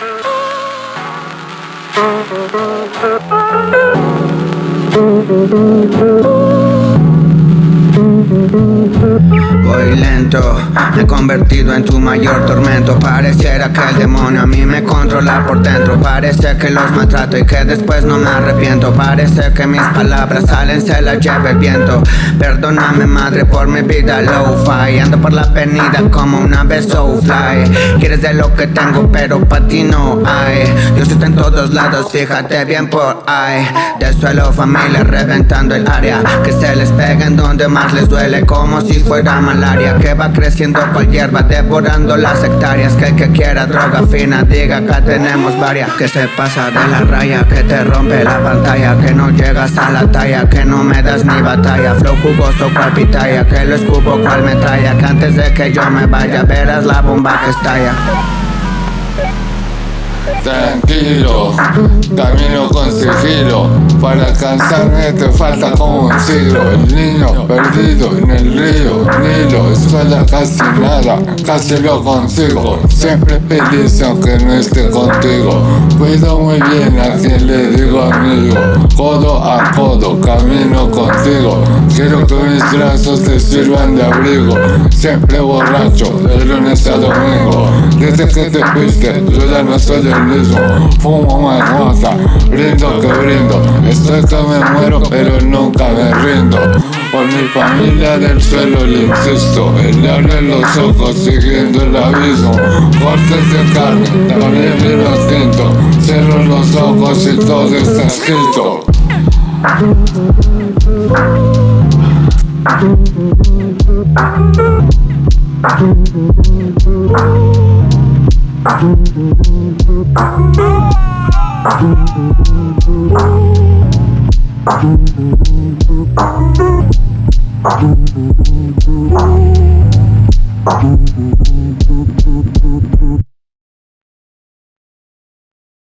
Thank you. Voy lento, me he convertido en tu mayor tormento. Pareciera que el demonio a mí me controla por dentro. Parece que los maltrato y que después no me arrepiento. Parece que mis palabras salen, se las lleva el viento. Perdóname madre por mi vida low-fi Ando por la avenida como una vez so fly. Quieres de lo que tengo pero pa' ti no hay. Dios está en todos lados, fíjate bien por ahí. Del suelo familia reventando el área. Que se les pega en donde más les duele como si fuera malaria Que va creciendo cual hierba devorando las hectáreas. Que el que quiera droga fina diga acá tenemos varias Que se pasa de la raya, que te rompe la pantalla Que no llegas a la talla, que no me das ni batalla. Flow jugoso cual pitaya, que lo escupo cual metralla. Que antes de que yo me vaya verás la bomba que estalla. Tranquilo, camino con sigilo Para alcanzarme te falta como un siglo. El niño perdido en el río Nilo Suela casi nada, casi lo consigo. Siempre feliz aunque no esté contigo. Cuido muy bien a quien le digo amigo. Codo a codo, camino contigo. Quiero que mis brazos te sirvan de abrigo. Siempre borracho, de lunes a domingo. Desde que te fuiste, yo ya no soy el mismo. Fumo marihuana, brindo que brindo Estoy que me muero pero nunca me rindo. Por mi familia del suelo le insisto Él le abre los ojos siguiendo el abismo. Cortes de carne, también vino tinto Cierro los ojos y todo está escrito Thank you.